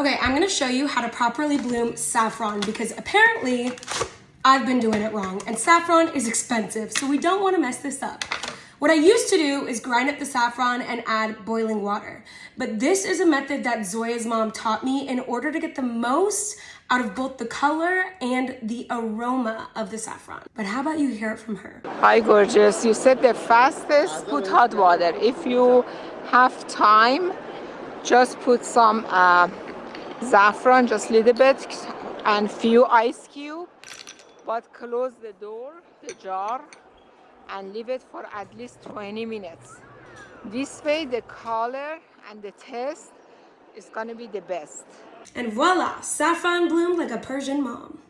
Okay, I'm gonna show you how to properly bloom saffron because apparently I've been doing it wrong and saffron is expensive, so we don't wanna mess this up. What I used to do is grind up the saffron and add boiling water. But this is a method that Zoya's mom taught me in order to get the most out of both the color and the aroma of the saffron. But how about you hear it from her? Hi, gorgeous. You said the fastest, put hot water. If you have time, just put some uh, saffron, just a little bit, and few ice cube. But close the door, the jar, and leave it for at least 20 minutes. This way, the color and the taste is gonna be the best. And voila, saffron bloomed like a Persian mom.